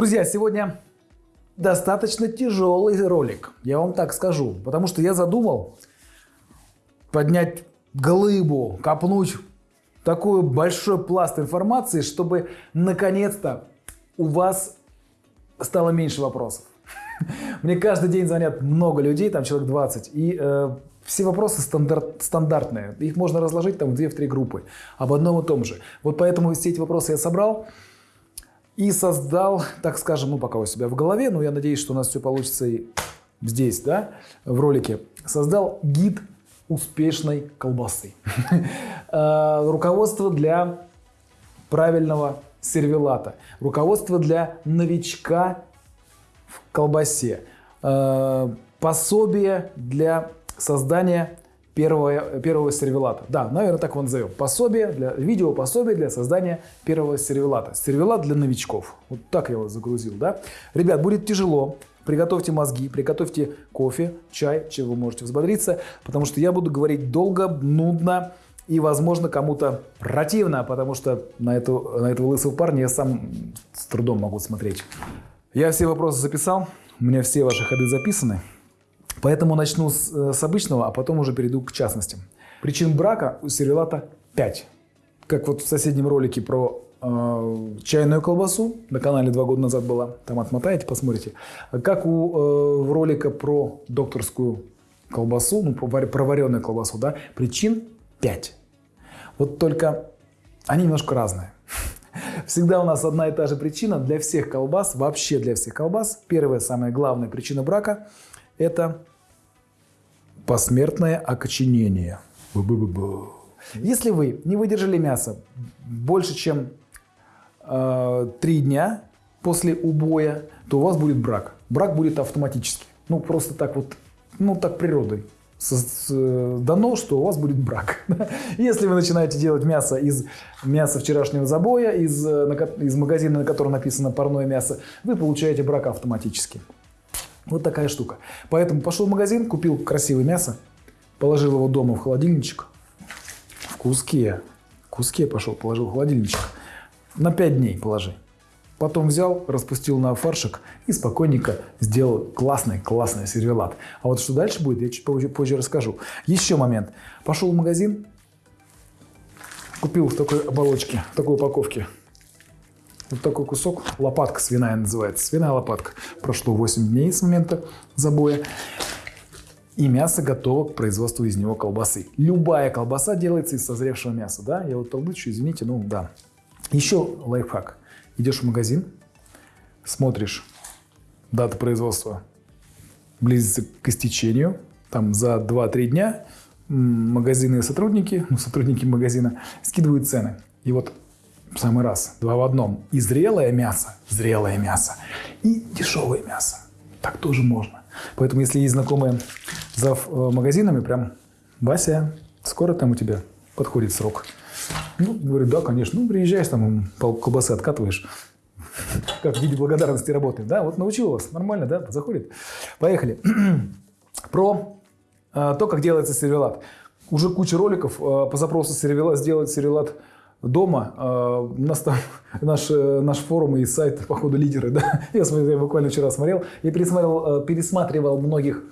Друзья, сегодня достаточно тяжелый ролик, я вам так скажу. Потому что я задумал поднять глыбу, копнуть такой большой пласт информации, чтобы наконец-то у вас стало меньше вопросов. Мне каждый день звонят много людей, там человек 20, и э, все вопросы стандарт, стандартные. Их можно разложить там в 2-3 группы об одном и том же. Вот поэтому все эти вопросы я собрал и создал, так скажем, ну пока у себя в голове, но я надеюсь, что у нас все получится и здесь, да, в ролике, создал гид успешной колбасы. Э, руководство для правильного сервелата. Руководство для новичка в колбасе. Э, пособие для создания первого, первого сервелата. Да, наверное, так его назовем. Пособие для, видео пособие для создания первого сервелата. Сервелат для новичков. Вот так я его загрузил, да. Ребят, будет тяжело. Приготовьте мозги, приготовьте кофе, чай, чем вы можете взбодриться, потому что я буду говорить долго, нудно и, возможно, кому-то противно, потому что на, эту, на этого лысого парня я сам с трудом могу смотреть. Я все вопросы записал, у меня все ваши ходы записаны. Поэтому начну с, э, с обычного, а потом уже перейду к частностям. Причин брака у сервелата 5. Как вот в соседнем ролике про э, чайную колбасу, на канале два года назад была, там отмотаете, посмотрите. Как у э, ролика про докторскую колбасу, ну, про вареную колбасу, да, причин 5. Вот только они немножко разные. Всегда у нас одна и та же причина для всех колбас, вообще для всех колбас. Первая, самая главная причина брака – это посмертное окоченение. Бу -бу -бу -бу. Если вы не выдержали мясо больше, чем э, 3 дня после убоя, то у вас будет брак. Брак будет автоматически. Ну, просто так вот, ну, так природой дано, что у вас будет брак. Если вы начинаете делать мясо из мяса вчерашнего забоя, из, из магазина, на котором написано парное мясо, вы получаете брак автоматически. Вот такая штука. Поэтому пошел в магазин, купил красивое мясо, положил его дома в холодильничек. В куске. В куске пошел, положил в холодильничек. На 5 дней положи. Потом взял, распустил на фаршик и спокойненько сделал классный-классный сервелат. А вот что дальше будет, я чуть позже, позже расскажу. Еще момент. Пошел в магазин, купил в такой оболочке, в такой упаковке вот такой кусок, лопатка свиная называется, свиная лопатка. Прошло 8 дней с момента забоя. И мясо готово к производству из него колбасы. Любая колбаса делается из созревшего мяса. Да? Я вот толдычу, извините, ну да. Еще лайфхак. Идешь в магазин, смотришь дату производства близится к истечению. Там за 2-3 дня магазины сотрудники, ну, сотрудники магазина скидывают цены. И вот в самый раз, два в одном. И зрелое мясо, зрелое мясо, и дешевое мясо. Так тоже можно. Поэтому, если есть знакомые за э, магазинами, прям, Вася, скоро там у тебя подходит срок. Ну, говорю, да, конечно. Ну, приезжаешь, там колбасы откатываешь. Как в виде благодарности работает. Да, вот научил вас. Нормально, да, заходит. Поехали. Про э, то, как делается сервелат. Уже куча роликов э, по запросу сервелат, сделать сервелат дома. А, у нас там наш, э, наш форум и сайт, походу, лидеры. Да? Я, смотрю, я буквально вчера смотрел. Я пересматривал, э, пересматривал многих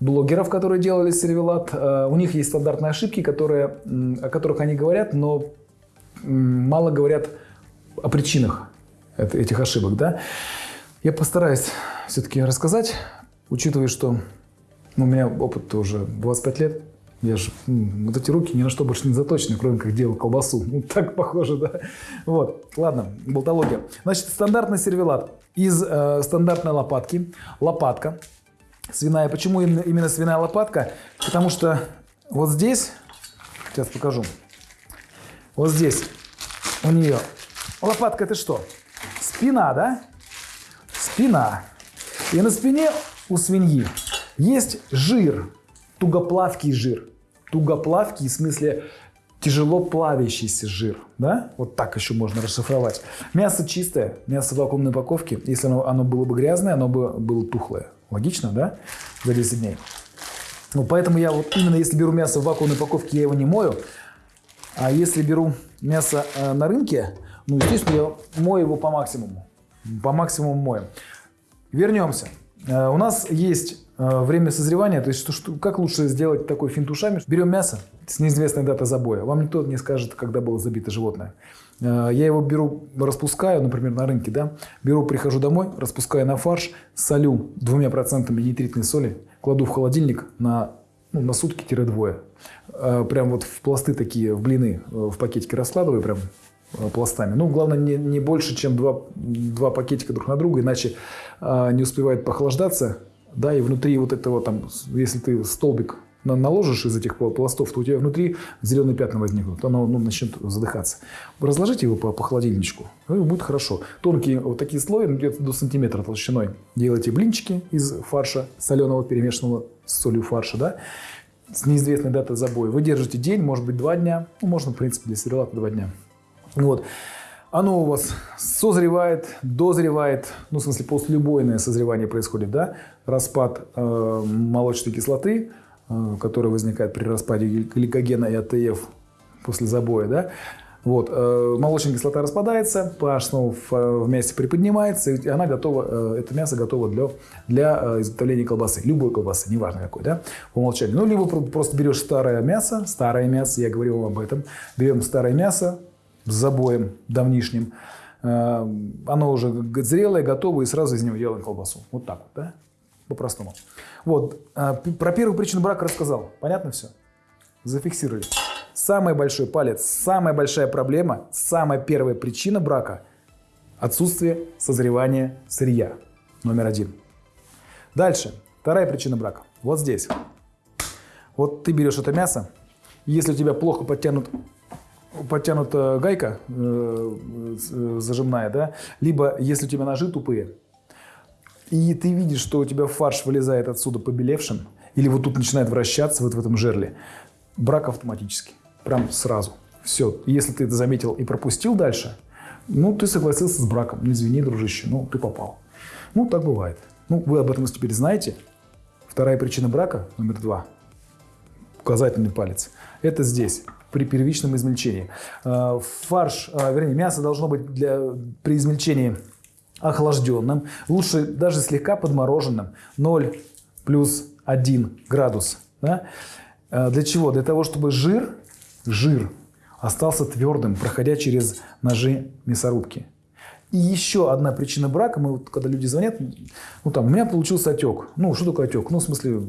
блогеров, которые делали сервелат. Э, у них есть стандартные ошибки, которые, о которых они говорят, но мало говорят о причинах этих ошибок. Да? Я постараюсь все-таки рассказать, учитывая, что ну, у меня опыт уже 25 лет. Я же, вот эти руки ни на что больше не заточены, кроме как делал колбасу. Так похоже, да. Вот, ладно, болтология. Значит, стандартный сервелат из э, стандартной лопатки. Лопатка свиная. Почему именно свиная лопатка? Потому что вот здесь, сейчас покажу, вот здесь у нее лопатка это что? Спина, да? Спина. И на спине у свиньи есть жир, тугоплавкий жир. Тугоплавкий в смысле тяжело плавящийся жир. Да? Вот так еще можно расшифровать. Мясо чистое, мясо в вакуумной упаковке. Если оно, оно было бы грязное, оно бы было тухлое. Логично, да? За 10 дней. Ну, поэтому я вот именно если беру мясо в вакуумной упаковке, я его не мою. А если беру мясо э, на рынке, ну, естественно, я мою его по максимуму. по максимуму моем. Вернемся. Э, у нас есть время созревания, то есть что, что, как лучше сделать такой финт ушами. Берем мясо с неизвестной датой забоя. Вам никто не скажет, когда было забито животное. Э, я его беру, распускаю, например, на рынке, да, беру, прихожу домой, распускаю на фарш, солю двумя процентами нитритной соли, кладу в холодильник на, ну, на сутки-двое. Прям вот в пласты такие, в блины в пакетике раскладываю, прям пластами. Ну, главное, не, не больше, чем два, два пакетика друг на друга, иначе не успевает похлаждаться. Да, и внутри вот этого там, если ты столбик наложишь из этих пластов, то у тебя внутри зеленые пятна возникнут, оно ну, начнет задыхаться. Разложите его по, по холодильничку, и будет хорошо. Тонкие вот такие слои, ну, где-то до сантиметра толщиной. Делайте блинчики из фарша соленого, перемешанного с солью фарша, да, с неизвестной датой забоя. Вы держите день, может быть, два дня, ну, можно, в принципе, для сервелата два дня. Вот. Оно у вас созревает, дозревает, ну, в смысле, послелюбойное созревание происходит, да, распад э, молочной кислоты, э, которая возникает при распаде гликогена и АТФ после забоя, да, вот, э, молочная кислота распадается, pH снова в, в мясе приподнимается, и она готова, э, это мясо готово для, для э, изготовления колбасы, любой колбасы, неважно какой, да, по умолчанию. Ну, либо просто берешь старое мясо, старое мясо, я говорил вам об этом, берем старое мясо, с забоем давнишним. Э, оно уже зрелое, готово, и сразу из него делаем колбасу. Вот так вот, да? По-простому. Вот. Э, про первую причину брака рассказал. Понятно все? Зафиксировали. Самый большой палец, самая большая проблема, самая первая причина брака – отсутствие созревания сырья. Номер один. Дальше. Вторая причина брака. Вот здесь. Вот ты берешь это мясо, если у тебя плохо подтянут подтянута гайка э, э, зажимная, да, либо если у тебя ножи тупые, и ты видишь, что у тебя фарш вылезает отсюда побелевшим, или вот тут начинает вращаться вот в этом жерле, брак автоматически, прям сразу. Все, если ты это заметил и пропустил дальше, ну, ты согласился с браком. Ну, извини, дружище, ну, ты попал. Ну, так бывает. Ну, вы об этом теперь знаете. Вторая причина брака, номер два, указательный палец, это здесь при первичном измельчении. Э, фарш, э, вернее, мясо должно быть для, при измельчении охлажденным, лучше даже слегка подмороженным, 0 плюс 1 градус. Да? Э, для чего? Для того, чтобы жир, жир остался твердым, проходя через ножи мясорубки. И еще одна причина брака, мы вот, когда люди звонят, ну там, у меня получился отек. Ну, что такое отек? Ну, в смысле,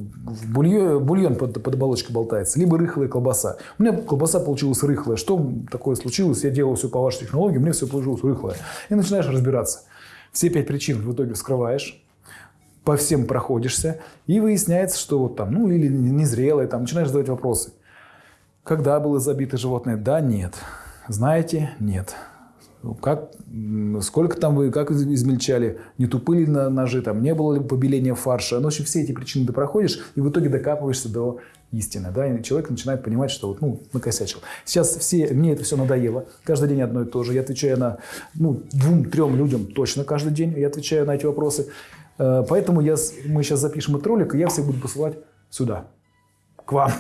бульон, бульон под, под оболочкой болтается, либо рыхлая колбаса. У меня колбаса получилась рыхлая. Что такое случилось? Я делал все по вашей технологии, мне все получилось рыхлое. И начинаешь разбираться. Все пять причин в итоге вскрываешь, по всем проходишься, и выясняется, что вот там, ну, или незрелое, там, начинаешь задавать вопросы. Когда было забито животное? Да, нет. Знаете? Нет. Ну, как, сколько там вы, как измельчали, не тупые ли ножи, там, не было ли побеления фарша. Ну, в общем, все эти причины ты проходишь, и в итоге докапываешься до истины. Да? И человек начинает понимать, что вот, ну, накосячил. Сейчас все, мне это все надоело. Каждый день одно и то же. Я отвечаю на ну, двум-трем людям точно каждый день. Я отвечаю на эти вопросы. Э, поэтому я, мы сейчас запишем этот ролик, и я всех буду посылать сюда, к вам.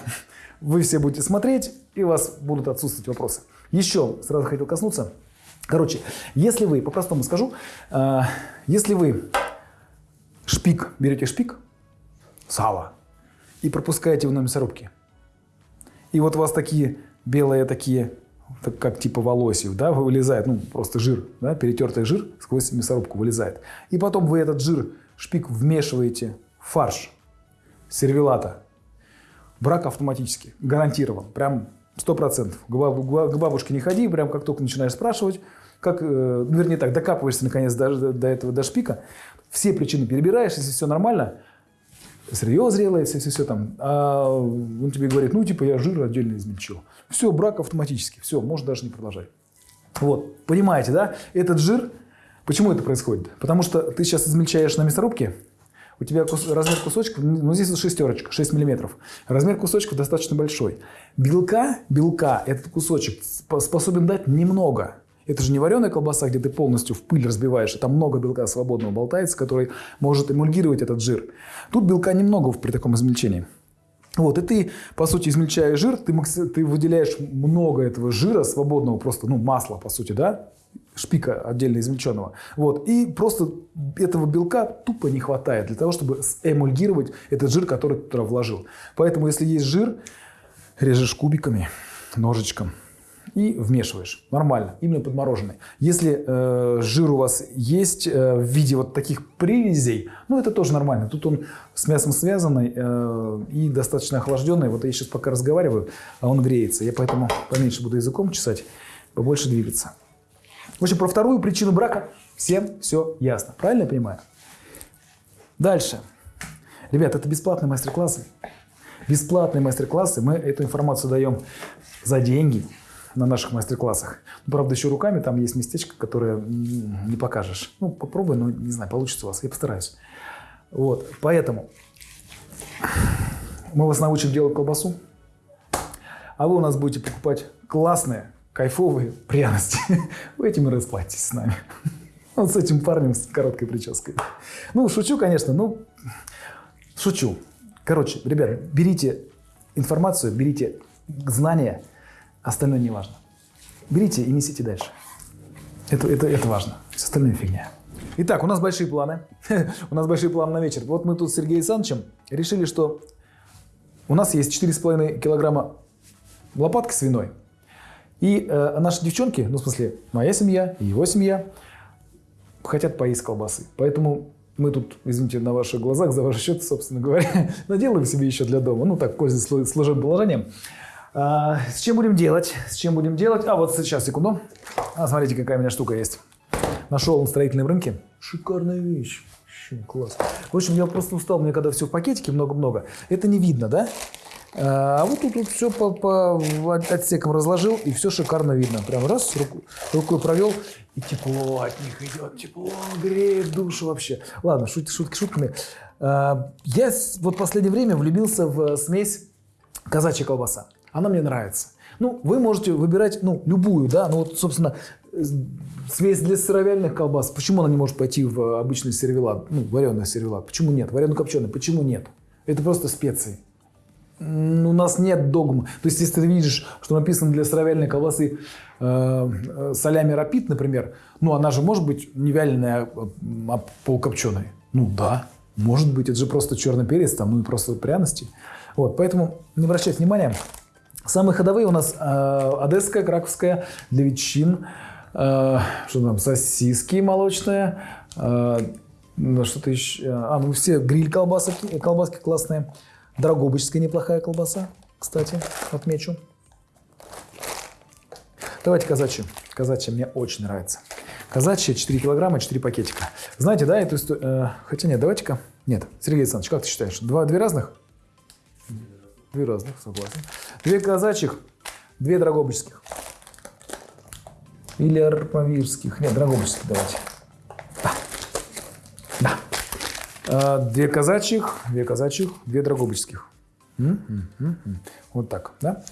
Вы все будете смотреть, и у вас будут отсутствовать вопросы. Еще сразу хотел коснуться – Короче, если вы, по-простому скажу, э, если вы шпик, берете шпик, сало, и пропускаете его на мясорубке, и вот у вас такие белые такие, так как типа волосьев, да, вылезает, ну, просто жир, да, перетертый жир сквозь мясорубку вылезает. И потом вы этот жир, шпик вмешиваете в фарш сервелата. Брак автоматически, гарантирован, прям Сто процентов. К бабушке не ходи, прям как только начинаешь спрашивать, как, э, ну, вернее так, докапываешься наконец до, до этого, до шпика, все причины перебираешь, если все нормально, сырье зрелое, все-все-все там, а он тебе говорит, ну, типа, я жир отдельно измельчил. Все, брак автоматически, все, можно даже не продолжать. Вот, понимаете, да? Этот жир, почему это происходит? Потому что ты сейчас измельчаешь на мясорубке, у тебя кус, размер кусочка, ну здесь вот шестерочка, 6 миллиметров. Размер кусочка достаточно большой. Белка, белка этот кусочек способен дать немного. Это же не вареная колбаса, где ты полностью в пыль разбиваешь, а там много белка свободного болтается, который может эмульгировать этот жир. Тут белка немного при таком измельчении. Вот, и ты, по сути, измельчаешь жир, ты, ты выделяешь много этого жира свободного, просто, ну, масла, по сути, да, шпика отдельно извлеченного. Вот. И просто этого белка тупо не хватает для того, чтобы эмульгировать этот жир, который ты туда вложил. Поэтому, если есть жир, режешь кубиками, ножичком и вмешиваешь. Нормально, именно подмороженный. Если э, жир у вас есть э, в виде вот таких привязей, ну это тоже нормально. Тут он с мясом связанный э, и достаточно охлажденный. Вот я сейчас пока разговариваю, а он греется. Я поэтому поменьше буду языком чесать, побольше двигаться. В общем, про вторую причину брака всем все ясно. Правильно я понимаю? Дальше. Ребят, это бесплатные мастер-классы. Бесплатные мастер-классы. Мы эту информацию даем за деньги на наших мастер-классах. Ну, правда, еще руками там есть местечко, которое не покажешь. Ну, попробуй, но не знаю, получится у вас. Я постараюсь. Вот, поэтому мы вас научим делать колбасу, а вы у нас будете покупать классные, кайфовые пряности. Вы этим и расплатитесь с нами. Вот с этим парнем с короткой прической. Ну, шучу, конечно, ну, шучу. Короче, ребят, берите информацию, берите знания, остальное не важно. Берите и несите дальше. Это, это, это важно. Все остальное фигня. Итак, у нас большие планы. у нас большие планы на вечер. Вот мы тут с Сергеем Александровичем решили, что у нас есть 4,5 килограмма лопатки свиной. И э, наши девчонки, ну в смысле моя семья и его семья, хотят поесть колбасы. Поэтому мы тут, извините, на ваших глазах, за ваш счет, собственно говоря, наделаем себе еще для дома. Ну, так, пользуясь служебным положением. А, с чем будем делать? С чем будем делать? А, вот сейчас, секунду. А, смотрите, какая у меня штука есть. Нашел на строительном рынке. Шикарная вещь. Вообще класс. В общем, я просто устал, мне когда все в пакетике много-много. Это не видно, да? А вот тут вот все по, по отсекам разложил, и все шикарно видно. Прям раз, руку, рукой провел, и тепло от них идет, тепло, греет душу вообще. Ладно, шутки, шутки шутками. А, я вот в последнее время влюбился в смесь казачья колбаса. Она мне нравится. Ну, вы можете выбирать, ну, любую, да, ну, вот, собственно, смесь для сыровяльных колбас. Почему она не может пойти в обычный сервелат, ну, вареный сервелат? Почему нет? Варено-копченый, почему нет? Это просто специи у нас нет догм. То есть, если ты видишь, что написано для сыровяльной колбасы э, э, солями рапид, например, ну, она же может быть не вяленая, а, а полукопченая. Ну, да, может быть. Это же просто черный перец, там, ну, и просто пряности. Вот, поэтому не обращайте внимания. Самые ходовые у нас э, одесская, краковская, для ветчин, э, что там, сосиски молочные, э, что-то еще, а, ну, все гриль колбаски, колбаски классные. Драгобычская неплохая колбаса, кстати, отмечу. Давайте казачью. Казачья мне очень нравится. Казачья 4 килограмма, 4 пакетика. Знаете, да, эту историю... Э, хотя нет, давайте-ка... Нет, Сергей Александрович, как ты считаешь? Два, две разных? Две разных, согласен. Две казачьих, две драгобычских. Или армавирских. Нет, драгобычских давайте. А, две казачьих, две казачьих, две драгобычских. Вот так, да?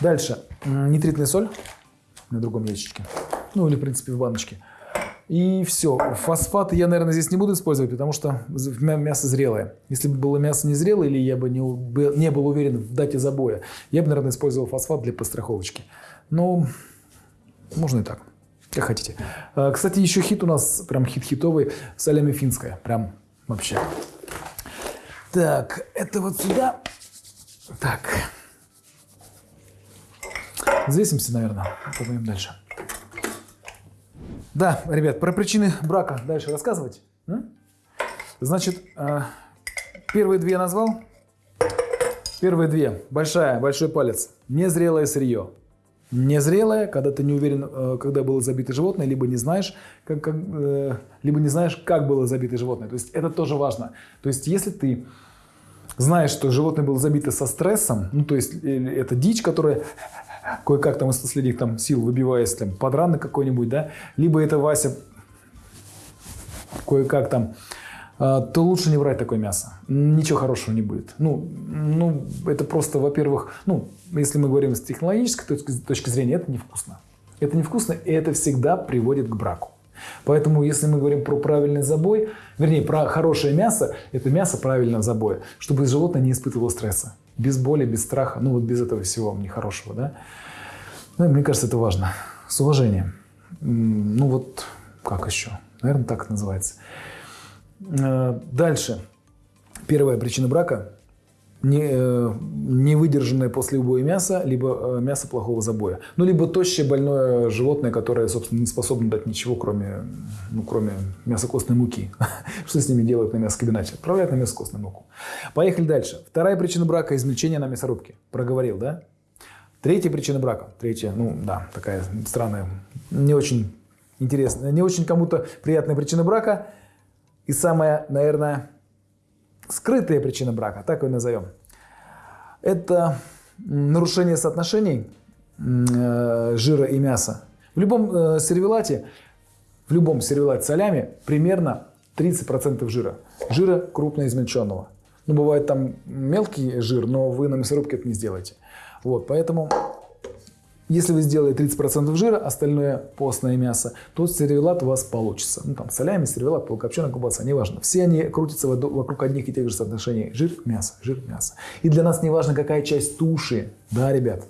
Дальше. Нитритная соль на другом ящичке. Ну, или, в принципе, в баночке. И все. Фосфаты я, наверное, здесь не буду использовать, потому что мясо зрелое. Если бы было мясо не зрелое, или я бы не, не был уверен в дате забоя, я бы, наверное, использовал фосфат для постраховочки. Но можно и так, как хотите. А, кстати, еще хит у нас, прям хит-хитовый, солями финская. Прям вообще. Так, это вот сюда. Так. Взвесимся, наверное. Пойдем дальше. Да, ребят, про причины брака дальше рассказывать. Значит, а, первые две назвал. Первые две. Большая, большой палец. Незрелое сырье незрелая, когда ты не уверен, э, когда было забито животное, либо не знаешь, как, как, э, либо не знаешь, как было забито животное. То есть это тоже важно. То есть если ты знаешь, что животное было забито со стрессом, ну то есть э, это дичь, которая кое-как там из последних там сил выбиваясь там подранок какой-нибудь, да, либо это Вася кое-как там а, то лучше не брать такое мясо. Ничего хорошего не будет. Ну, ну это просто, во-первых, ну, если мы говорим с технологической точки, точки зрения, это невкусно. Это невкусно, и это всегда приводит к браку. Поэтому, если мы говорим про правильный забой, вернее, про хорошее мясо, это мясо правильного забоя, чтобы животное не испытывало стресса. Без боли, без страха, ну вот без этого всего нехорошего, да. Ну, мне кажется, это важно. С уважением. Ну вот, как еще? Наверное, так это называется. Э, дальше. Первая причина брака не, э, не выдержанное после убоя мясо, либо э, мясо плохого забоя. Ну, либо тощее больное животное, которое, собственно, не способно дать ничего, кроме, ну, кроме мясокостной муки. Что с ними делают на мясокомбинате? Отправляют на мясокостную муку. Поехали дальше. Вторая причина брака – измельчение на мясорубке. Проговорил, да? Третья причина брака. Третья, ну да, такая странная, не очень интересная, не очень кому-то приятная причина брака. И самая, наверное, скрытая причина брака, так ее назовем, это нарушение соотношений э, жира и мяса. В любом э, сервелате, в любом сервелате солями примерно 30% жира. Жира крупно измельченного. Ну, бывает там мелкий жир, но вы на мясорубке это не сделаете. Вот, поэтому если вы сделаете 30% жира, остальное постное мясо, то сервелат у вас получится. Ну, там, солями, сервелат, полукопченая колбаса, неважно. Все они крутятся вокруг одних и тех же соотношений. Жир, мясо, жир, мясо. И для нас не важно, какая часть туши. Да, ребят?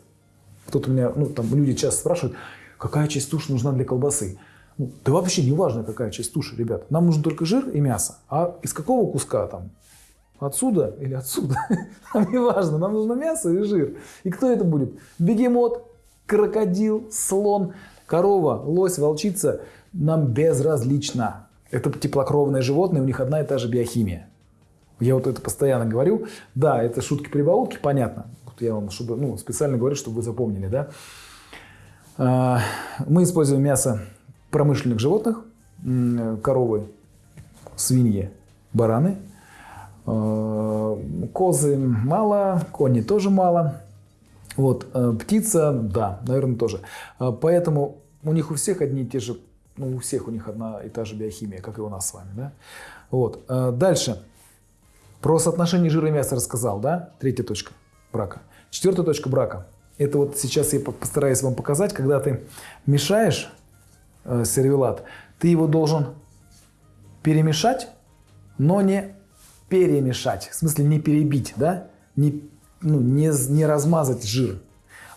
Кто-то меня, ну, там, люди часто спрашивают, какая часть туши нужна для колбасы? Ну, да вообще не важно, какая часть туши, ребят. Нам нужен только жир и мясо. А из какого куска там? Отсюда или отсюда? Нам не важно, нам нужно мясо и жир. И кто это будет? Бегемот, крокодил, слон, корова, лось, волчица нам безразлично. Это теплокровные животные, у них одна и та же биохимия. Я вот это постоянно говорю. Да, это шутки-прибаутки, понятно. Вот я вам чтобы, ну, специально говорю, чтобы вы запомнили. Да? А, мы используем мясо промышленных животных, коровы, свиньи, бараны. А, козы мало, кони тоже мало. Вот, э, птица, да, наверное, тоже. Э, поэтому у них у всех одни и те же, ну, у всех у них одна и та же биохимия, как и у нас с вами, да. Вот, э, дальше. Про соотношение жира и мяса рассказал, да, третья точка брака. Четвертая точка брака. Это вот сейчас я постараюсь вам показать, когда ты мешаешь сервелат, ты его должен перемешать, но не перемешать, в смысле не перебить, да, не ну, не, не размазать жир.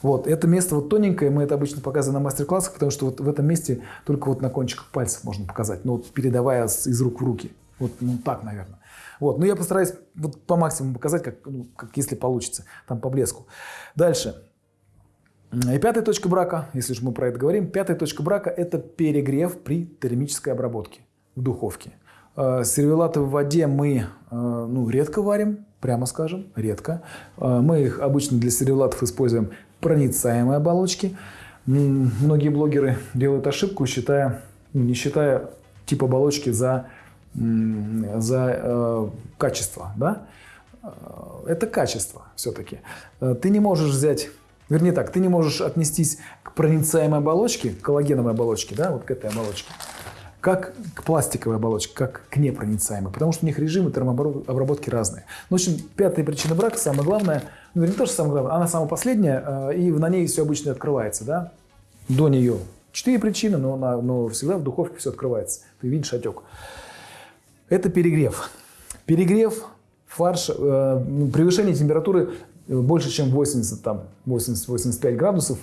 Вот, это место вот тоненькое, мы это обычно показываем на мастер-классах, потому что вот в этом месте только вот на кончиках пальцев можно показать, ну, вот передавая из рук в руки. Вот ну, так, наверное. Вот, но я постараюсь вот по максимуму показать, как, ну, как если получится, там по блеску. Дальше. И пятая точка брака, если уж мы про это говорим, пятая точка брака – это перегрев при термической обработке в духовке. Э, сервелаты в воде мы э, ну, редко варим, прямо скажем, редко. Э, мы их обычно для сервелатов используем проницаемые оболочки. Многие блогеры делают ошибку, считая, не считая тип оболочки за, за э, качество. Да? Это качество все-таки. Ты не можешь взять Вернее так, ты не можешь отнестись к проницаемой оболочке, к коллагеновой оболочке, да, вот к этой оболочке, как к пластиковой оболочке, как к непроницаемой, потому что у них режимы термообработки разные. Ну, в общем, пятая причина брака, самое главное, ну, не то, что самое главное, она самая последняя, э, и на ней все обычно открывается, да, до нее. Четыре причины, но, на, но всегда в духовке все открывается. Ты видишь отек. Это перегрев. Перегрев фарш, э, ну, превышение температуры больше, чем 80, там, 80-85 градусов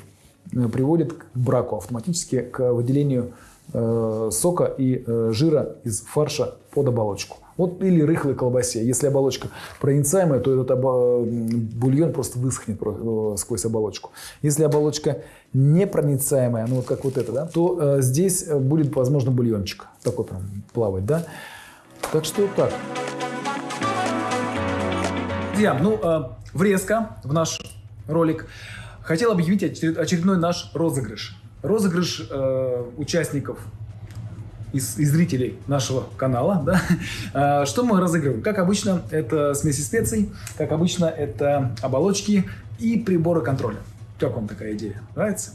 э, приводит к браку автоматически, к выделению Э, сока и э, жира из фарша под оболочку. Вот или рыхлой колбасе. Если оболочка проницаемая, то этот бульон просто высохнет э, сквозь оболочку. Если оболочка непроницаемая, ну вот как вот это, да, то здесь будет, возможно, бульончик такой прям плавать, да. Так что так. Друзья, ну, врезка в наш ролик. Хотел объявить очередной наш розыгрыш розыгрыш э, участников из, из зрителей нашего канала. Да? А, что мы разыгрываем? Как обычно, это смеси специй, как обычно, это оболочки и приборы контроля. Как вам такая идея? Нравится?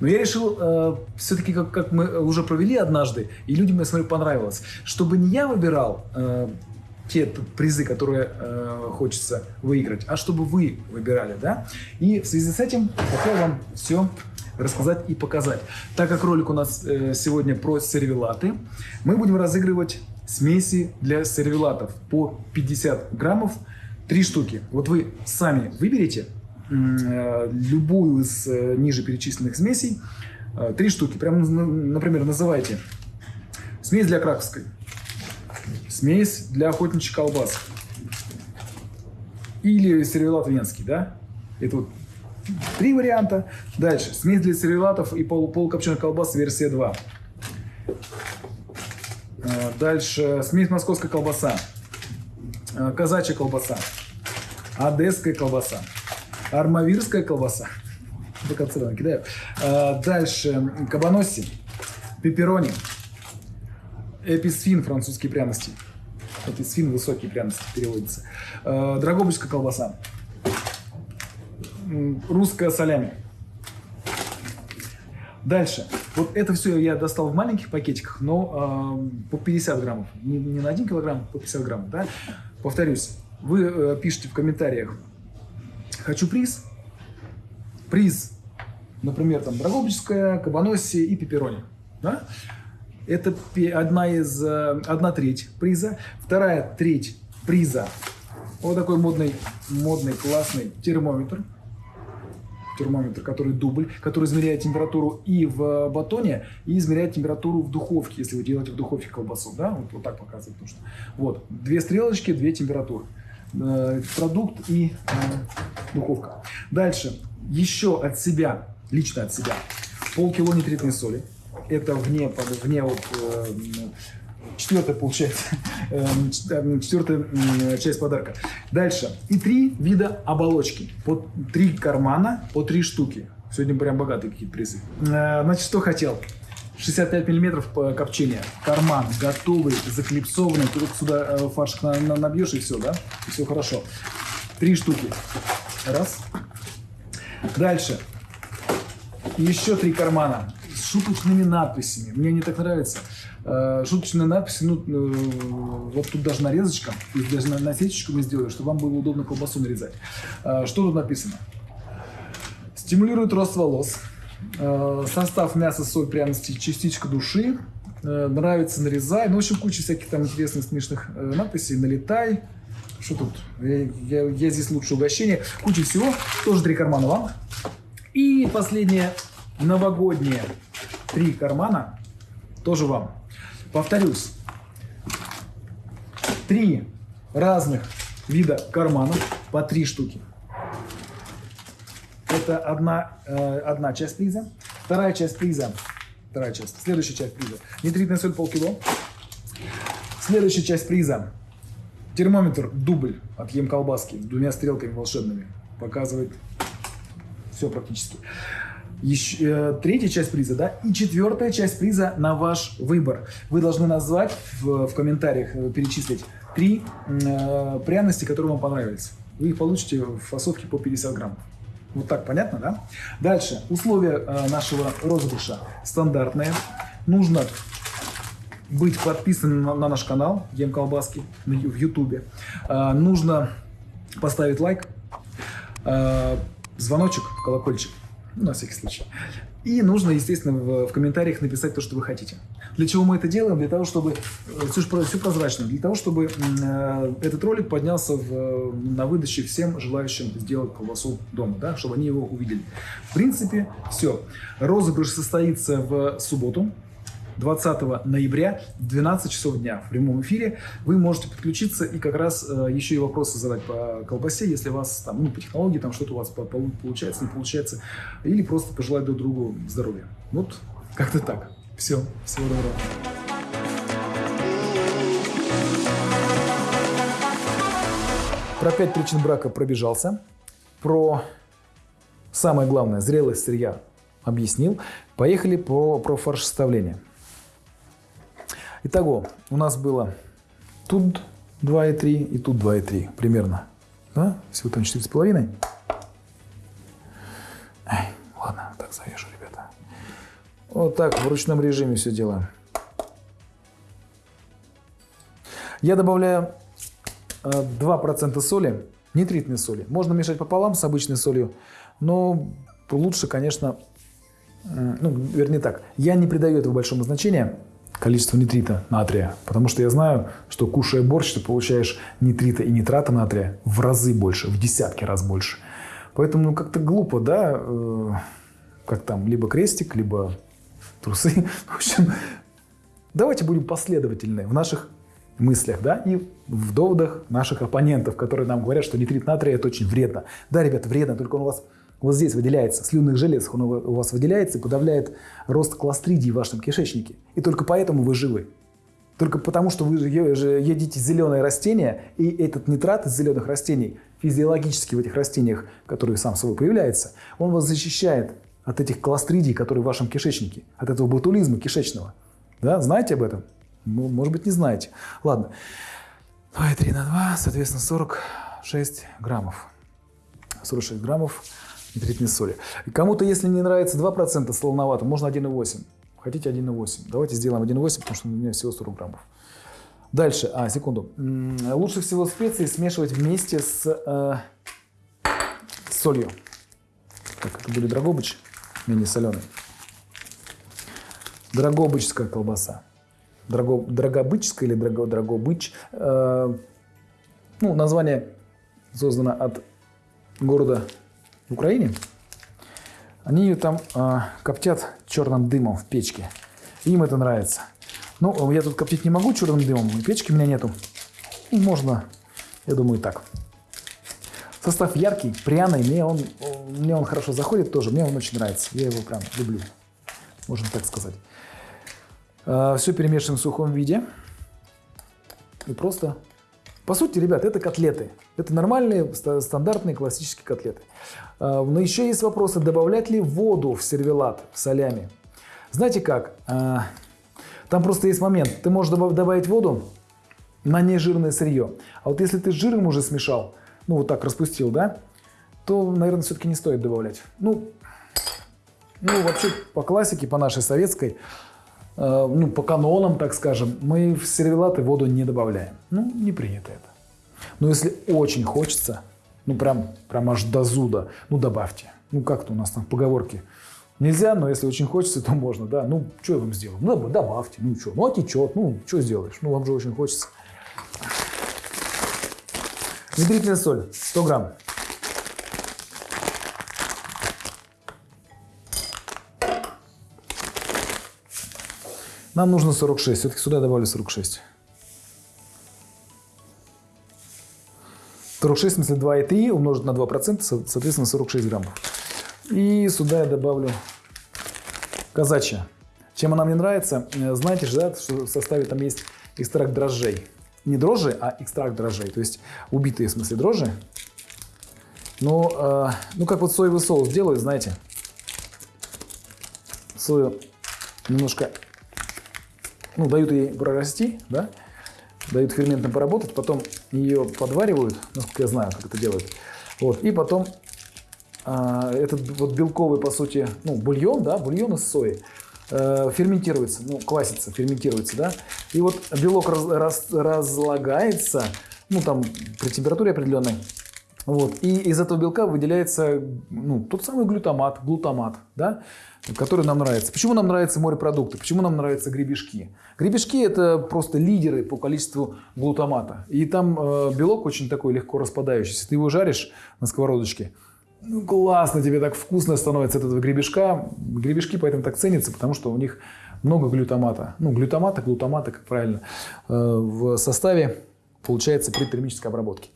Но я решил, э, все-таки, как, как мы уже провели однажды, и людям, я смотрю, понравилось, чтобы не я выбирал э, те призы, которые э, хочется выиграть, а чтобы вы выбирали, да? И в связи с этим хотел вам все рассказать и показать. Так как ролик у нас э, сегодня про сервелаты, мы будем разыгрывать смеси для сервелатов по 50 граммов, три штуки. Вот вы сами выберете э, любую из э, ниже перечисленных смесей, Э, три штуки. Прям, например, называйте. Смесь для краковской. Смесь для охотничьей колбасы. Или сервелат венский, да? Это вот три варианта. Дальше. Смесь для сервелатов и пол, полукопченых колбас версия 2. Э, дальше. Смесь московская колбаса. Э, казачья колбаса. Одесская колбаса. Армавирская колбаса. До конца кидаю. Э, дальше. Кабаноси. Пепперони. Эписфин, французские пряности. Эписфин, высокие пряности переводится. Драгобычская колбаса. Русская солями. Дальше. Вот это все я достал в маленьких пакетиках, но э, по 50 граммов. Не, не на 1 килограмм, по 50 граммов. Да? Повторюсь, вы э, пишите в комментариях «Хочу приз». Приз, например, там Драгобычская, Кабаноси и Пепперони. Да? Это одна из, э, одна треть приза. Вторая треть приза. Вот такой модный, модный, классный термометр термометр, который дубль, который измеряет температуру и в батоне, и измеряет температуру в духовке, если вы делаете в духовке колбасу. Да? Вот, вот так показывает нужно. Вот. Две стрелочки, две температуры. Э, продукт и э, духовка. Дальше. Еще от себя, лично от себя, полкило нитритной соли. Это вне, вне вот, э, четвертая получается, эм, эм, четвертая часть подарка. Дальше. И три вида оболочки. По три кармана, по три штуки. Сегодня прям богатые какие-то призы. Э, значит, что хотел? 65 миллиметров копчения. Карман готовый, заклипсованный. Только сюда э, фаршик набьешь и все, да? И все хорошо. Три штуки. Раз. Дальше. Еще три кармана с шуточными надписями. Мне они так нравятся. Э, шуточные надписи, ну, э, вот тут даже нарезочка, даже насечечку мы сделали, чтобы вам было удобно колбасу нарезать. Э, что тут написано? Стимулирует рост волос, состав мяса, соль, пряности, частичка души, нравится, нарезай. Ну, в общем, куча всяких там интересных, смешных надписей. Налетай. Что тут? Я, я, я здесь лучше угощение. Куча всего. Тоже три кармана вам. И последнее, новогоднее. Три кармана. Тоже вам. Повторюсь, три разных вида карманов по три штуки. Это одна, э, одна часть приза. Вторая часть приза. Вторая часть. Следующая часть приза. Нитритная соль полкило. Следующая часть приза. Термометр дубль от Ем колбаски с двумя стрелками волшебными. Показывает все практически еще, э, третья часть приза, да, и четвертая часть приза на ваш выбор. Вы должны назвать в, в комментариях, э, перечислить три э, пряности, которые вам понравились. Вы их получите в фасовке по 50 граммов. Вот так понятно, да? Дальше. Условия э, нашего розыгрыша стандартные. Нужно быть подписанным на, на наш канал Ем Колбаски в Ютубе. Э, нужно поставить лайк, э, звоночек, колокольчик на всякий случай. И нужно, естественно, в, в комментариях написать то, что вы хотите. Для чего мы это делаем? Для того, чтобы... Э, все, все прозрачно. Для того, чтобы э, этот ролик поднялся в, на выдаче всем желающим сделать колбасу дома, да, чтобы они его увидели. В принципе, все. Розыгрыш состоится в субботу, 20 ноября в 12 часов дня в прямом эфире. Вы можете подключиться и как раз э, еще и вопросы задать по колбасе, если у вас там, ну, по технологии там что-то у вас получается, не получается, или просто пожелать друг другу здоровья. Вот как-то так. Все. Всего доброго. Про пять причин брака пробежался. Про самое главное, зрелость сырья объяснил. Поехали по, про фарш составления. Итого, у нас было тут 2,3 и тут 2,3 примерно. Да? Всего там 4,5. Ай, ладно, так завяжу, ребята. Вот так, в ручном режиме все делаем. Я добавляю 2% э, соли, нитритной соли. Можно мешать пополам с обычной солью, но лучше, конечно, ну, вернее так, я не придаю этого большого значения количество нитрита натрия. Потому что я знаю, что кушая борщ, ты получаешь нитрита и нитрата натрия в разы больше, в десятки раз больше. Поэтому ну, как-то глупо, да, э, как там, либо крестик, либо трусы. В общем, давайте будем последовательны в наших мыслях, да, и в доводах наших оппонентов, которые нам говорят, что нитрит натрия это очень вредно. Да, ребята, вредно, только он у вас вот здесь выделяется, в слюнных железах он у вас выделяется и подавляет рост кластридий в вашем кишечнике. И только поэтому вы живы. Только потому, что вы едите зеленые растения, и этот нитрат из зеленых растений физиологически в этих растениях, которые сам собой появляется, он вас защищает от этих кластридий, которые в вашем кишечнике, от этого ботулизма кишечного. Да, знаете об этом? Ну, может быть, не знаете. Ладно. 2,3 на 2, соответственно, 46 граммов. 46 граммов нитритной соли. Кому-то, если не нравится 2% солоновато, можно 1,8. Хотите 1,8. Давайте сделаем 1,8, потому что у меня всего 40 граммов. Дальше, а, секунду. Лучше всего специи смешивать вместе с, э, солью. Так, это будет драгобыч, менее соленый. Драгобычская колбаса. Драго, драгобычская или драго, драгобыч. Э, ну, название создано от города в Украине. Они ее там э, коптят черным дымом в печке. Им это нравится. Ну, я тут коптить не могу черным дымом, и печки у меня нету. Ну, можно, я думаю, так. Состав яркий, пряный, мне он, мне он хорошо заходит тоже, мне он очень нравится. Я его прям люблю, можно так сказать. Э, Все перемешиваем в сухом виде. И просто... По сути, ребят, это котлеты. Это нормальные, стандартные, классические котлеты. Э, но еще есть вопросы, добавлять ли воду в сервелат, в солями. Знаете как? Э, там просто есть момент. Ты можешь добавить воду на нежирное сырье. А вот если ты с жиром уже смешал, ну вот так распустил, да, то, наверное, все-таки не стоит добавлять. Ну, ну вообще по классике, по нашей советской, ну, по канонам, так скажем, мы в сервелаты воду не добавляем. Ну, не принято это. Но если очень хочется, ну, прям, прям аж до зуда, ну, добавьте. Ну, как-то у нас там поговорки. Нельзя, но если очень хочется, то можно, да. Ну, что я вам сделаю? Ну, добавьте, ну, что, ну, отечет, ну, что сделаешь? Ну, вам же очень хочется. Нитритная соль, 100 грамм. Нам нужно 46. Все-таки сюда добавлю 46. 46, в смысле 2,3 умножить на 2%, соответственно 46 граммов. И сюда я добавлю казачья. Чем она мне нравится? Э, знаете же, да, что в составе там есть экстракт дрожжей. Не дрожжи, а экстракт дрожжей. То есть убитые, в смысле, дрожжи. Но, э, ну, как вот соевый соус делают, знаете. Сою немножко ну, дают ей прорасти, да, дают ферментам поработать, потом ее подваривают, насколько я знаю, как это делают. Вот, и потом а, этот вот белковый, по сути, ну, бульон, да, бульон из сои, э, ферментируется, ну, квасится, ферментируется, да, и вот белок раз, раз, разлагается, ну, там, при температуре определенной, вот, и из этого белка выделяется, ну, тот самый глютамат, глутамат, да, который нам нравится. Почему нам нравятся морепродукты? Почему нам нравятся гребешки? Гребешки – это просто лидеры по количеству глутамата. И там э, белок очень такой легко распадающийся. Ты его жаришь на сковородочке, ну, классно, тебе так вкусно становится от этого гребешка. Гребешки поэтому так ценятся, потому что у них много глютамата. Ну, глютамата, глутамата, как правильно, э, в составе получается при термической обработке.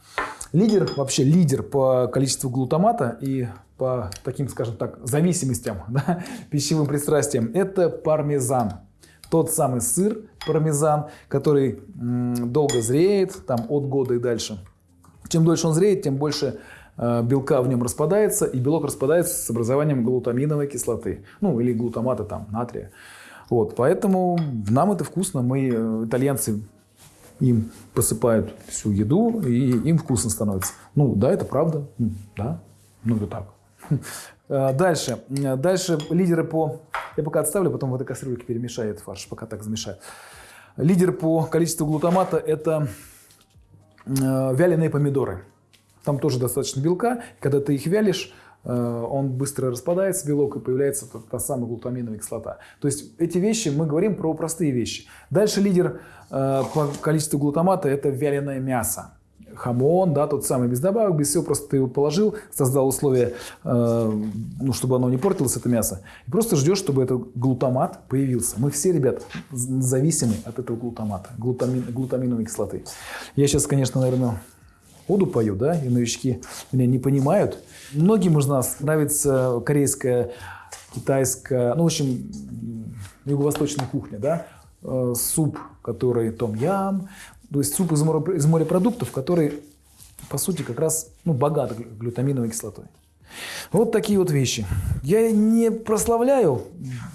Лидер, вообще лидер по количеству глутамата и по таким, скажем так, зависимостям, да, пищевым пристрастиям, это пармезан. Тот самый сыр пармезан, который долго зреет, там от года и дальше. Чем дольше он зреет, тем больше э, белка в нем распадается, и белок распадается с образованием глутаминовой кислоты, ну или глутамата там, натрия. Вот, поэтому нам это вкусно, мы, э, итальянцы, им посыпают всю еду, и им вкусно становится. Ну да, это правда, да, ну это так. Э, дальше. Дальше лидеры по... Я пока отставлю, потом в этой кастрюльке перемешаю этот фарш, пока так замешаю. Лидер по количеству глутамата – это э, вяленые помидоры. Там тоже достаточно белка. Когда ты их вялишь, он быстро распадается, белок, и появляется та, та самая глутаминовая кислота. То есть эти вещи, мы говорим про простые вещи. Дальше лидер по количеству глутамата – это вяленое мясо. хамон, да, тот самый без добавок, без всего, просто ты его положил, создал условия, э, ну, чтобы оно не портилось, это мясо, и просто ждешь, чтобы этот глутамат появился. Мы все, ребят, зависимы от этого глутамата, глутамин, глутаминовой кислоты. Я сейчас, конечно, наверное, оду пою, да, и новички меня не понимают. Многим из нас нравится корейская, китайская, ну, в общем, юго-восточная кухня, да, э, суп, который том-ям, то есть суп из, из морепродуктов, который, по сути, как раз ну, богат глютаминовой кислотой. Вот такие вот вещи. Я не прославляю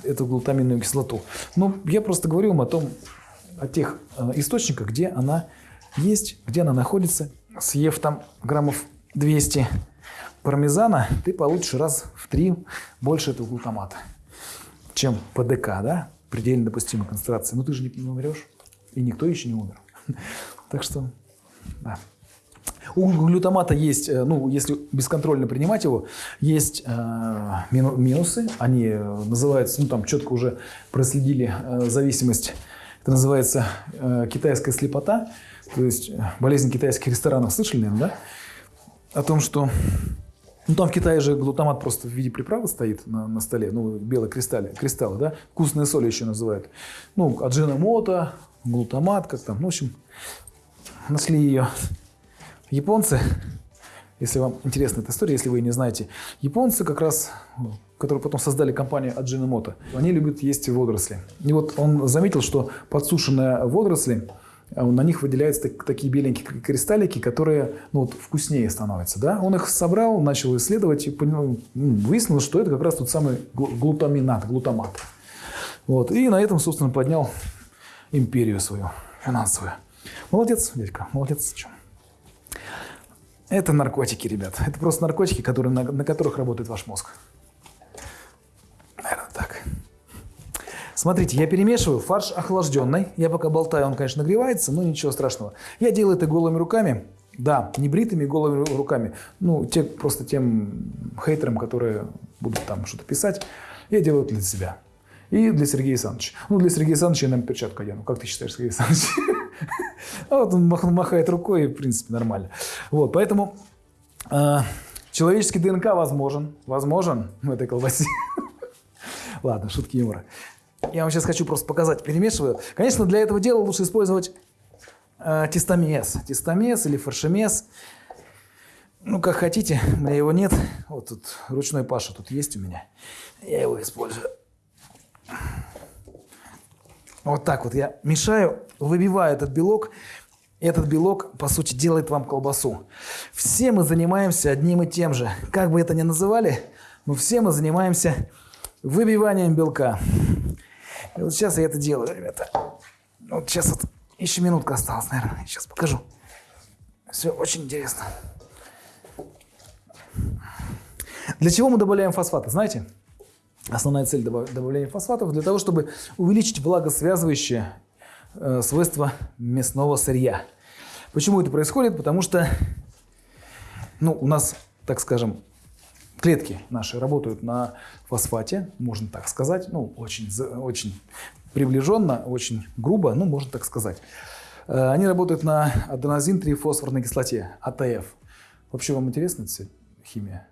эту глутаминовую кислоту, но я просто говорю вам о том, о тех э, источниках, где она есть, где она находится. Съев там граммов 200 пармезана, ты получишь раз в три больше этого глутамата, чем ПДК, да, предельно допустимой концентрации. Но ты же не умрешь, и никто еще не умер. Так что, да. У глютамата есть, э, ну, если бесконтрольно принимать его, есть э, минусы. Они э, называются, ну, там четко уже проследили э, зависимость. Это называется э, китайская слепота. То есть э, болезнь китайских ресторанов. Слышали, наверное, да? О том, что ну, там в Китае же глутамат просто в виде приправы стоит на, на столе, ну, белые кристаллы, кристаллы, да, вкусные соли еще называют. Ну, аджиномота, глутамат, как там, ну, в общем, нашли ее японцы, если вам интересна эта история, если вы не знаете, японцы как раз, которые потом создали компанию Ajinomoto, они любят есть водоросли. И вот он заметил, что подсушенные водоросли, на них выделяются такие беленькие кристаллики, которые ну, вот, вкуснее становятся. Да? Он их собрал, начал исследовать и ну, выяснил, что это как раз тот самый глутаминат, глутамат. Вот. И на этом, собственно, поднял империю свою финансовую. Молодец, дядька, молодец. Это наркотики, ребят. Это просто наркотики, которые, на, на которых работает ваш мозг. Смотрите, я перемешиваю фарш охлажденный. Я пока болтаю, он, конечно, нагревается, но ничего страшного. Я делаю это голыми руками. Да, не бритыми голыми руками. Ну, те, просто тем хейтерам, которые будут там что-то писать, я делаю это для себя. И для Сергея Александровича. Ну, для Сергея Александровича я нам перчатку одену. Как ты считаешь, Сергей Александрович? А вот он махает рукой, и, в принципе, нормально. Вот, поэтому э, человеческий ДНК возможен. Возможен в этой колбасе. Ладно, шутки юмора. Я вам сейчас хочу просто показать. Перемешиваю. Конечно, для этого дела лучше использовать э, тестомес. Тестомес или фаршемес. Ну, как хотите. У меня его нет. Вот тут ручной Паша тут есть у меня. Я его использую. Вот так вот я мешаю, выбиваю этот белок. Этот белок, по сути, делает вам колбасу. Все мы занимаемся одним и тем же. Как бы это ни называли, но все мы занимаемся выбиванием белка. И вот сейчас я это делаю, ребята. Вот сейчас вот еще минутка осталась, наверное. Сейчас покажу. Все очень интересно. Для чего мы добавляем фосфаты, знаете? Основная цель добавления фосфатов для того, чтобы увеличить влагосвязывающее э, свойства мясного сырья. Почему это происходит? Потому что ну, у нас, так скажем, клетки наши работают на фосфате, можно так сказать, ну, очень, очень приближенно, очень грубо, ну, можно так сказать. Э, они работают на аденозин-3-фосфорной кислоте, АТФ. Вообще вам интересна эта химия?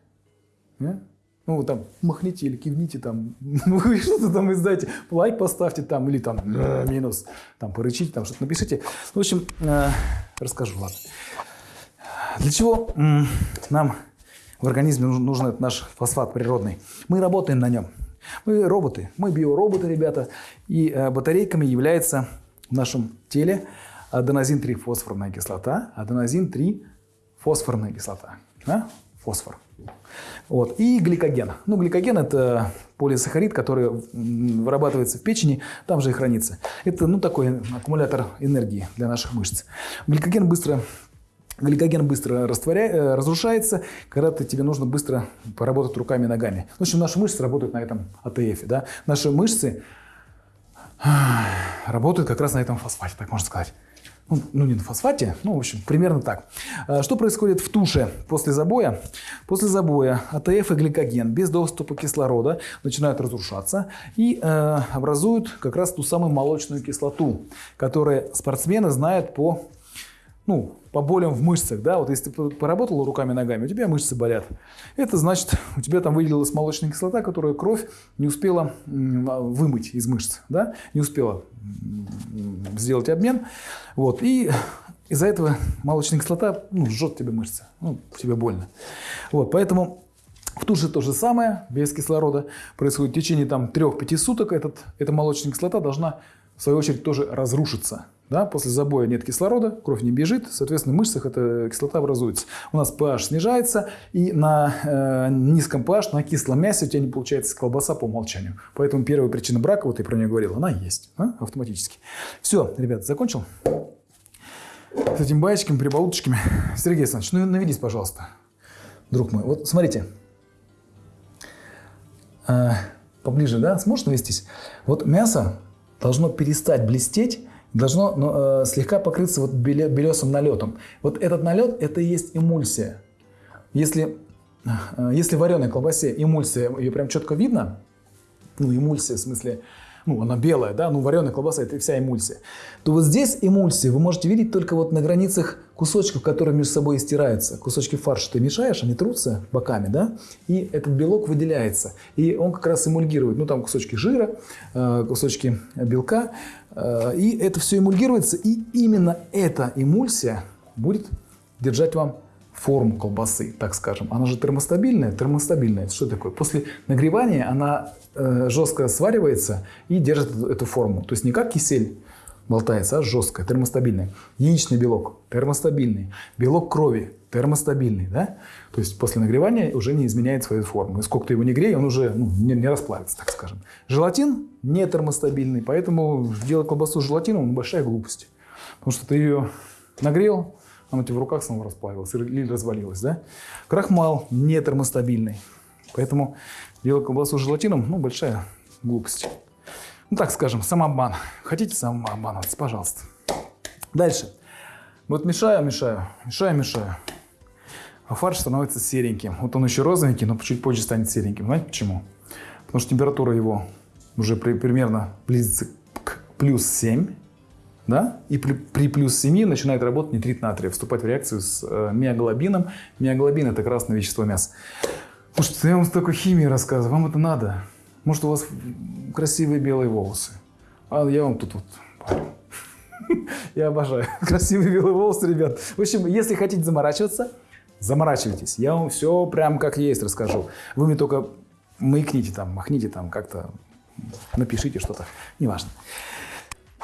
Нет? Ну, там, махните или кивните, там, вы что-то там издайте, лайк поставьте там, или там, э, минус, там, порычите, там, что-то напишите. В общем, э, расскажу, ладно. Для чего э, нам в организме нужен, этот наш фосфат природный? Мы работаем на нем. Мы роботы, мы биороботы, ребята, и э, батарейками является в нашем теле аденозин-3 фосфорная кислота, аденозин-3 фосфорная кислота, да? фосфор. Вот. И гликоген. Ну, гликоген – это полисахарид, который вырабатывается в печени, там же и хранится. Это ну, такой аккумулятор энергии для наших мышц. Гликоген быстро Гликоген быстро. Э, разрушается, когда -то тебе нужно быстро поработать руками и ногами. В общем, наши мышцы работают на этом АТФ. Да? Наши мышцы работают как раз на этом фосфате, так можно сказать ну, ну не на фосфате, ну, в общем, примерно так. А, что происходит в туше после забоя? После забоя АТФ и гликоген без доступа кислорода начинают разрушаться и э, образуют как раз ту самую молочную кислоту, которую спортсмены знают по ну, по болям в мышцах, да, вот если ты поработал руками, ногами, у тебя мышцы болят. Это значит, у тебя там выделилась молочная кислота, которую кровь не успела вымыть из мышц, да, не успела сделать обмен, вот, и из-за этого молочная кислота ну, жжет тебе мышцы, ну, тебе больно. Вот, поэтому в туше то же самое, без кислорода происходит в течение там 3-5 суток, этот, эта молочная кислота должна в свою очередь тоже разрушиться. Да? После забоя нет кислорода, кровь не бежит, соответственно, в мышцах эта кислота образуется. У нас pH снижается, и на э, низком pH, на кислом мясе у тебя не получается колбаса по умолчанию. Поэтому первая причина брака, вот я про нее говорил, она есть а? автоматически. Все, ребят, закончил? С этими баечками, прибауточками. Сергей Александрович, ну наведись, пожалуйста, друг мой. Вот смотрите. А, поближе, да? Сможешь навестись? Вот мясо должно перестать блестеть должно ну, э, слегка покрыться вот белесым налетом. Вот этот налет – это и есть эмульсия. Если, э, если в вареной колбасе эмульсия, ее прям четко видно, ну, эмульсия в смысле ну, она белая, да, ну, вареная колбаса – это вся эмульсия, то вот здесь эмульсию вы можете видеть только вот на границах кусочков, которые между собой стираются. Кусочки фарша ты мешаешь, они трутся боками, да, и этот белок выделяется. И он как раз эмульгирует, ну, там кусочки жира, э, кусочки белка, и это все эмульгируется, и именно эта эмульсия будет держать вам форму колбасы, так скажем. Она же термостабильная. Термостабильная, что такое? После нагревания она э, жестко сваривается и держит эту форму. То есть не как кисель болтается, а жесткая, термостабильная. Яичный белок термостабильный. Белок крови термостабильный. Да? То есть после нагревания уже не изменяет свою форму. И сколько ты его не грей, он уже ну, не, не расплавится, так скажем. Желатин не термостабильный, поэтому делать колбасу с желатином большая глупость. Потому что ты ее нагрел, оно тебе в руках снова расплавилось или развалилось. Да? Крахмал не термостабильный. Поэтому делать колбасу с желатином, ну, большая глупость. Ну, так скажем, самообман. Хотите самообманываться, пожалуйста. Дальше. Вот мешаю, мешаю, мешаю, мешаю. А фарш становится сереньким. Вот он еще розовенький, но чуть позже станет сереньким. Знаете почему? Потому что температура его уже при, примерно близится к плюс 7 да? и при, при плюс 7 начинает работать нитрит натрия, вступать в реакцию с э, миоглобином. Миоглобин – это красное вещество мяса. Слушайте, я вам столько химии рассказываю, вам это надо? Может, у вас красивые белые волосы? А я вам тут вот Я обожаю красивые белые волосы, ребят. В общем, если хотите заморачиваться, заморачивайтесь. Я вам все прям как есть расскажу. Вы мне только маякните там, махните там как-то, напишите что-то, неважно.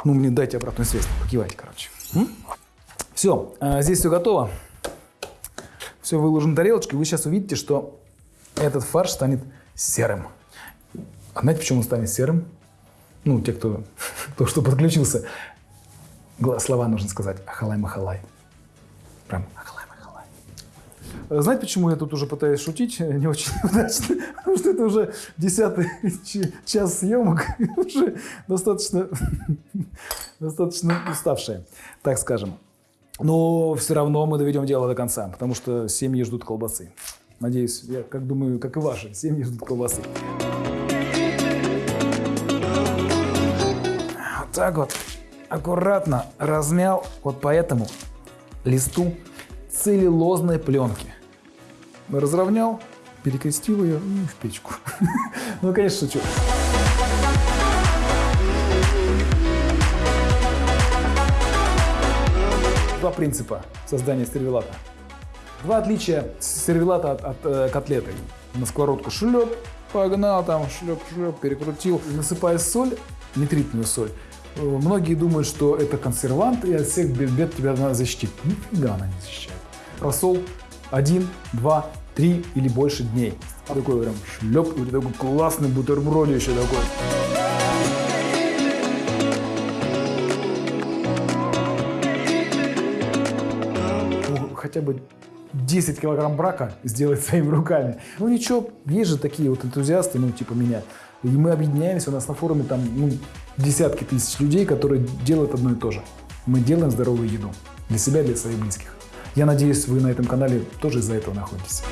Ну, мне дайте обратную связь, покивайте, короче. Все, а, здесь все готово. Все выложено тарелочкой. Вы сейчас увидите, что этот фарш станет серым. А знаете, почему он станет серым? Ну, те, кто, кто что подключился. Слова нужно сказать. Ахалай-махалай. Прям. Знаете, почему я тут уже пытаюсь шутить? Не очень удачно. Потому что это уже десятый час съемок. Уже достаточно, достаточно уставшие, так скажем. Но все равно мы доведем дело до конца, потому что семьи ждут колбасы. Надеюсь, я как думаю, как и ваши, семьи ждут колбасы. Вот так вот аккуратно размял вот по этому листу целлюлозной пленки. Разровнял, перекрестил ее и в печку. Ну, конечно, шучу. Два принципа создания сервелата. Два отличия сервелата от, от э, котлеты. На сковородку шлеп, погнал там, шлеп-шлеп, перекрутил. Насыпая соль, нитритную соль, Э, многие думают, что это консервант, и от всех бед тебя надо защитить. Нифига она не защищает. Рассол один, два, три или больше дней. Такой прям шлеп, и такой классный бутерброд еще такой. Ну, хотя бы 10 килограмм брака сделать своими руками. Ну ничего, есть же такие вот энтузиасты, ну типа меня. И мы объединяемся, у нас на форуме там ну, десятки тысяч людей, которые делают одно и то же. Мы делаем здоровую еду для себя, для своих близких. Я надеюсь, вы на этом канале тоже из-за этого находитесь.